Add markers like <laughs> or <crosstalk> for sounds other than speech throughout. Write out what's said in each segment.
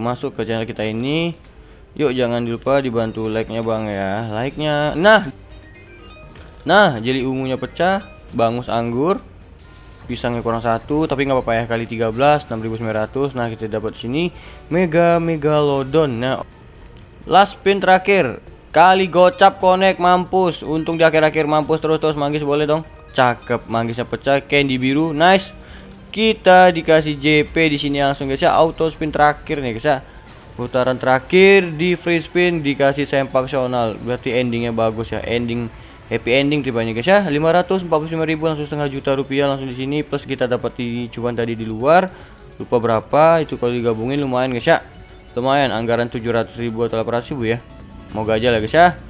masuk ke channel kita ini yuk jangan lupa dibantu like nya bang ya. Like nya nah. Nah jeli ungunya pecah bangus anggur pisangnya kurang satu tapi nggak apa-apa ya kali 13 6900 nah kita dapat sini mega megalodon. Nah last spin terakhir. Kali gocap connect mampus. Untung di akhir-akhir mampus terus-terus manggis boleh dong? Cakep manggisnya pecah. Candy biru nice kita dikasih JP di sini langsung guys ya. Auto spin terakhir nih guys ya. Putaran terakhir di free spin dikasih sempaksional berarti endingnya bagus ya. Ending happy ending tipenya guys ya. 545.000 langsung setengah juta rupiah langsung di sini. Plus kita dapat di cuan tadi di luar. Lupa berapa itu kalau digabungin lumayan guys ya. Lumayan anggaran 700.000 atau 800.000 ya. Mau aja lah guys ya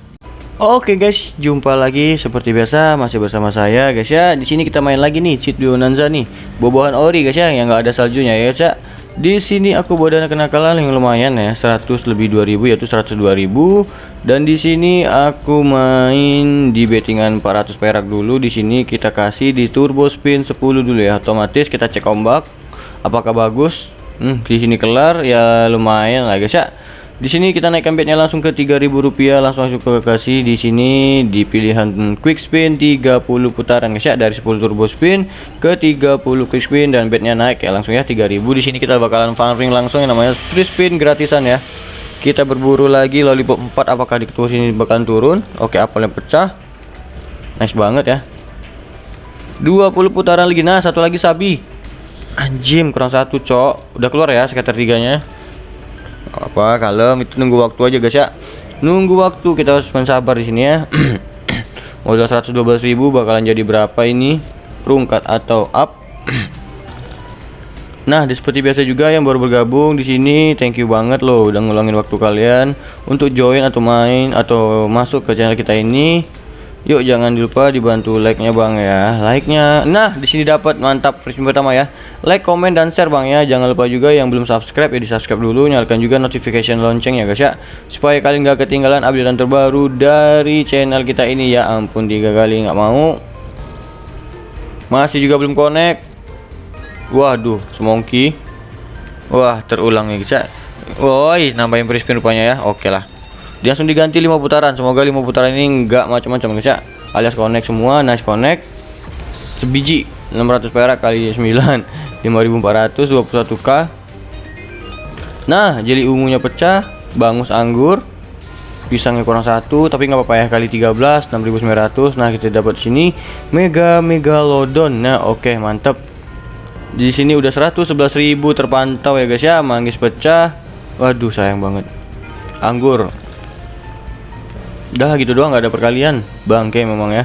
Oke guys, jumpa lagi seperti biasa masih bersama saya guys ya. Di sini kita main lagi nih cheat Bonanza nih. Bobohan ori guys ya yang nggak ada saljunya ya guys. Di sini aku bawa dana kenakalan yang lumayan ya, 100 lebih 2000 yaitu 102.000 dan di sini aku main di bettingan 400 perak dulu. Di sini kita kasih di turbo spin 10 dulu ya. Otomatis kita cek ombak apakah bagus. Hmm, di sini kelar ya lumayan lah guys ya di sini kita naikkan bednya langsung ke 3000 rupiah langsung masuk ke kasih di sini di pilihan quick spin 30 putaran guys ya dari 10 turbo spin ke 30 quick spin dan bednya naik ya langsung ya 3000 di sini kita bakalan farming langsung yang namanya free spin gratisan ya. Kita berburu lagi lollipop 4 apakah di ketua sini bakalan turun? Oke apel yang pecah. Nice banget ya. 20 putaran lagi. Nah satu lagi sabi. Anjim kurang satu cok. Udah keluar ya sekitar tiganya apa kalem. Itu nunggu waktu aja guys ya. Nunggu waktu. Kita harus sabar di sini ya. <clears throat> Modal 112.000 bakalan jadi berapa ini? Rungkat atau up? <clears throat> Nah, seperti biasa juga yang baru bergabung di sini, thank you banget loh udah ngulangin waktu kalian untuk join atau main atau masuk ke channel kita ini. Yuk jangan lupa dibantu like-nya Bang ya. Like-nya. Nah, di sini dapat mantap free pertama ya. Like, komen dan share Bang ya. Jangan lupa juga yang belum subscribe ya di-subscribe dulu, nyalakan juga notification lonceng ya guys ya. Supaya kalian gak ketinggalan update terbaru dari channel kita ini ya. Ampun tiga kali nggak mau. Masih juga belum connect. Waduh, semongki. Wah, terulang ya guys ya. Woi, nambahin spin rupanya ya. Oke lah dia langsung diganti lima putaran. Semoga lima putaran ini enggak macam-macam guys ya. Alias connect semua nice connect. Sebiji 600 perak kali 9 5400 21k nah jeli ungunya pecah bangus anggur. Pisangnya kurang satu tapi nggak apa-apa ya. Kali 13 6900 nah kita dapat sini mega megalodon. Nah oke okay, mantap di sini udah 111.000 terpantau ya guys ya. Manggis pecah. Waduh sayang banget. Anggur Udah gitu doang nggak ada perkalian. Bangke memang ya.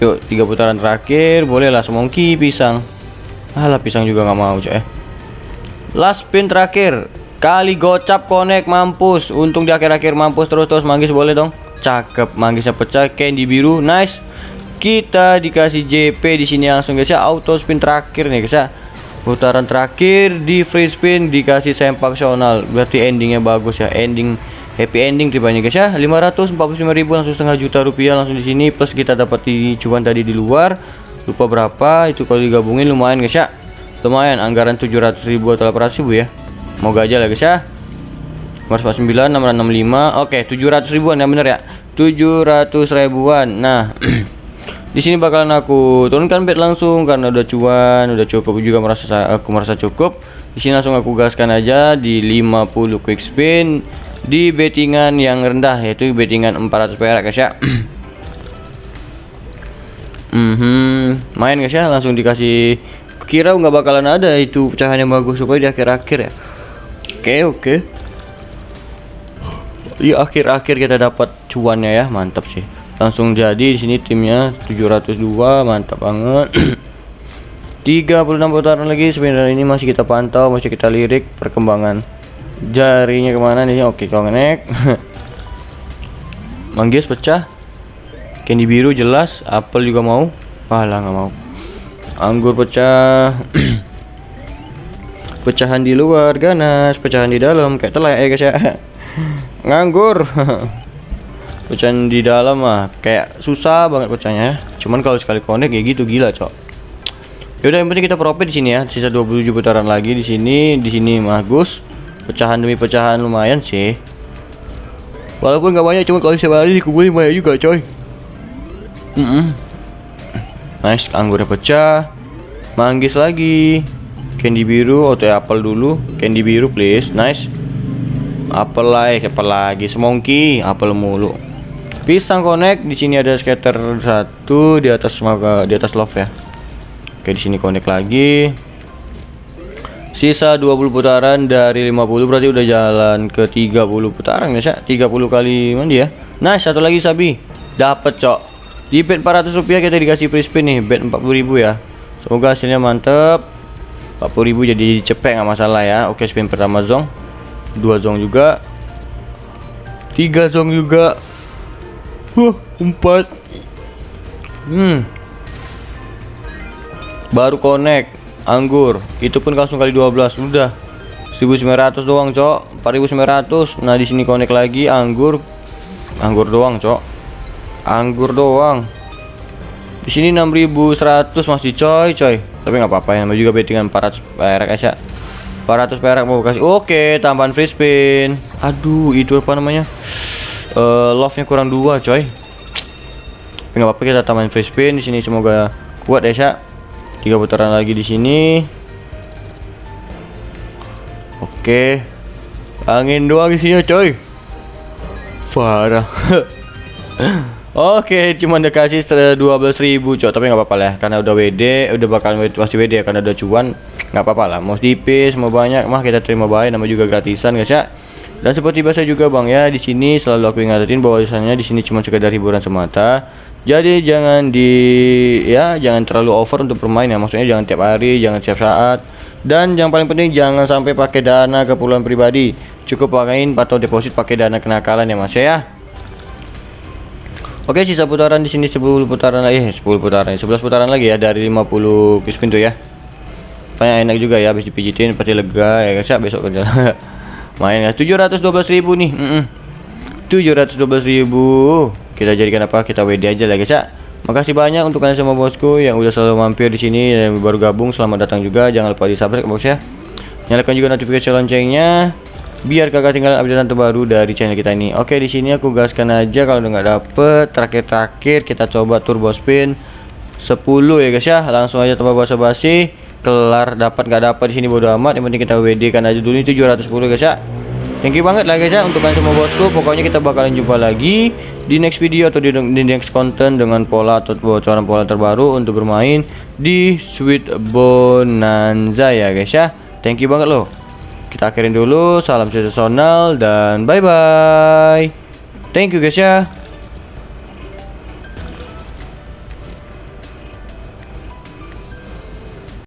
Yuk, tiga putaran terakhir, bolehlah semongki pisang. Alah pisang juga nggak mau, coy. Last spin terakhir. Kali gocap connect mampus. Untung di akhir-akhir mampus terus-terus manggis boleh dong. Cakep, manggisnya pecah, candy biru, nice. Kita dikasih JP di sini langsung guys ya, auto spin terakhir nih guys ya. Putaran terakhir di free spin dikasih sempaksional. Berarti endingnya bagus ya, ending happy ending tipenya guys ya. 545.000 langsung setengah juta rupiah langsung di sini plus kita dapat di cuan tadi di luar. Lupa berapa itu kalau digabungin lumayan guys ya. Lumayan anggaran 700.000 atau 800.000 ya. Mau aja lah guys ya. 449 665 oke 700 ribuan ya bener ya. 700 ribuan nah <clears throat> di sini bakalan aku turunkan bet langsung karena udah cuan udah cukup juga merasa aku merasa cukup. Di sini langsung aku gaskan aja di 50 quick spin di bettingan yang rendah yaitu bettingan 400 perak guys ya. <clears throat> Mm -hmm. main guys ya. Langsung dikasih. Kira nggak bakalan ada itu pecahan yang bagus supaya di akhir-akhir ya. Oke okay, oke. Okay. di akhir-akhir kita dapat cuannya ya. Mantap sih. Langsung jadi di sini timnya 702 mantap banget. <clears throat> 36 putaran lagi sebenarnya ini masih kita pantau masih kita lirik perkembangan jarinya ke mana nih? Oke connect <laughs> manggis pecah. Candy biru jelas apel juga mau. Pahala nggak mau. Anggur pecah. <clears throat> Pecahan di luar ganas pecahan di dalam kayak telek ya guys ya. <laughs> Nganggur. <laughs> Pecahan di dalam mah kayak susah banget pecahnya. Cuman kalau sekali connect ya gitu gila cok. Yaudah yang penting kita profit di sini ya. Sisa 27 putaran lagi di sini. Di sini bagus. Pecahan demi pecahan lumayan sih. Walaupun nggak banyak, cuma kalau setiap hari dikumpulin banyak juga, coy. Mm -mm. Nice, anggurnya pecah. Manggis lagi. Candy biru, atau apel dulu. Candy biru, please. Nice. Apel lagi, apel lagi. Semongki, apel mulu. Pisang connect di sini ada scatter satu di atas maka di atas love ya. Oke, di sini connect lagi. Sisa 20 putaran dari 50 berarti udah jalan ke 30 putaran ya, Cak. 30 kali mandi ya. Nah, satu lagi Sabi. Dapat, Cok. Di bet 400 rupiah kita dikasih free spin nih, bet 40.000 ya. Semoga hasilnya mantep. 40.000 jadi cepet nggak masalah ya. Oke, spin pertama zong. Dua zong juga. Tiga zong juga. Huh, empat. Hmm, baru connect anggur. Itu pun langsung kali 12 udah. 1900 doang cok. 4900 nah di sini connect lagi. Anggur. Anggur doang cok. Anggur doang. Di sini 6100 masih coy coy. Tapi nggak apa-apa ya. Juga bettingan 400 perak ya. 400 perak mau kasih. Oke tambahan free spin. Aduh itu apa namanya? Uh, love nya kurang dua coy. Nggak apa-apa kita tambahin free spin di sini. Semoga kuat ya tiga putaran lagi di sini. Oke. Angin doang isinya coy. Parah. <laughs> Oke, cuma dikasih 12.000 cok, tapi nggak apa-apa lah, karena udah WD, udah bakal pasti WD ya, karena udah cuan, nggak apa-apa lah. Mau tipis, mau banyak, mah kita terima baik, nama juga gratisan guys ya. Dan seperti biasa juga bang ya, di sini selalu aku ingatin bahwasanya di sini cuma sekedar hiburan semata jadi jangan di ya jangan terlalu over untuk bermain ya. Maksudnya jangan tiap hari jangan setiap saat. Dan yang paling penting jangan sampai pakai dana keperluan pribadi. Cukup pakaiin atau deposit pakai dana kenakalan ya mas ya. Oke sisa putaran di sini 10 putaran lagi eh, 10 putaran 11 putaran lagi ya dari 50 piece pintu ya. Tanya enak juga ya habis dipijitin pasti lega ya guys ya besok kerja. <laughs> Main ya 712.000 nih mm -mm. 712.000 kita jadikan apa? Kita WD aja lah guys ya. Makasih banyak untuk kalian semua bosku yang udah selalu mampir di sini dan baru gabung. Selamat datang juga. Jangan lupa di subscribe bos ya. Nyalakan juga notifikasi loncengnya biar kakak tinggal update terbaru dari channel kita ini. Oke di sini aku gaskan aja kalau udah nggak dapet. Terakhir-terakhir kita coba turbo spin 10 ya guys ya. Langsung aja tanpa basa-basi kelar dapat nggak dapat di sini bodo amat. Yang penting kita WD kan aja dulu. Ini 710 guys ya thank you banget lah guys ya untuk kalian semua bosku. Pokoknya kita bakalan jumpa lagi di next video atau di, di next konten dengan pola atau bocoran pola terbaru untuk bermain di Sweet Bonanza ya guys ya. Thank you banget loh. Kita akhirin dulu. Salam sensasional dan bye bye thank you guys ya